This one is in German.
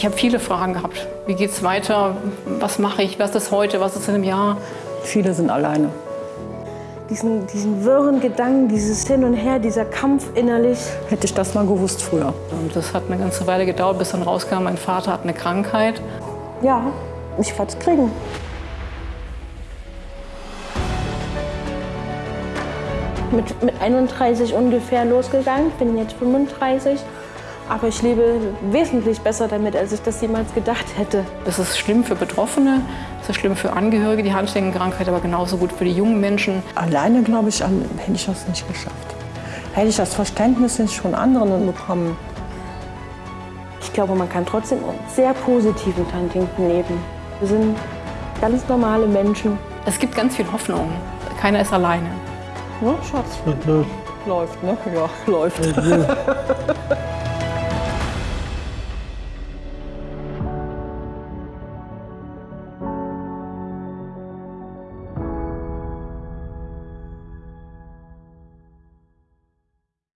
Ich habe viele Fragen gehabt. Wie geht es weiter? Was mache ich? Was ist heute? Was ist in einem Jahr? Viele sind alleine. Diesen, diesen wirren Gedanken, dieses Hin und Her, dieser Kampf innerlich. Hätte ich das mal gewusst früher. Und das hat eine ganze Weile gedauert, bis dann rauskam, mein Vater hat eine Krankheit. Ja, ich werde es kriegen. Mit, mit 31 ungefähr losgegangen, bin jetzt 35. Aber ich lebe wesentlich besser damit, als ich das jemals gedacht hätte. Das ist schlimm für Betroffene, das ist schlimm für Angehörige, die Handschwingenkrankheit, aber genauso gut für die jungen Menschen. Alleine, glaube ich, hätte ich das nicht geschafft. Hätte ich das Verständnis nicht von anderen bekommen. Ich glaube, man kann trotzdem sehr positiv mit Huntington leben. Wir sind ganz normale Menschen. Es gibt ganz viel Hoffnung. Keiner ist alleine. Ja, Schatz. Läuft, ne? Ja, läuft.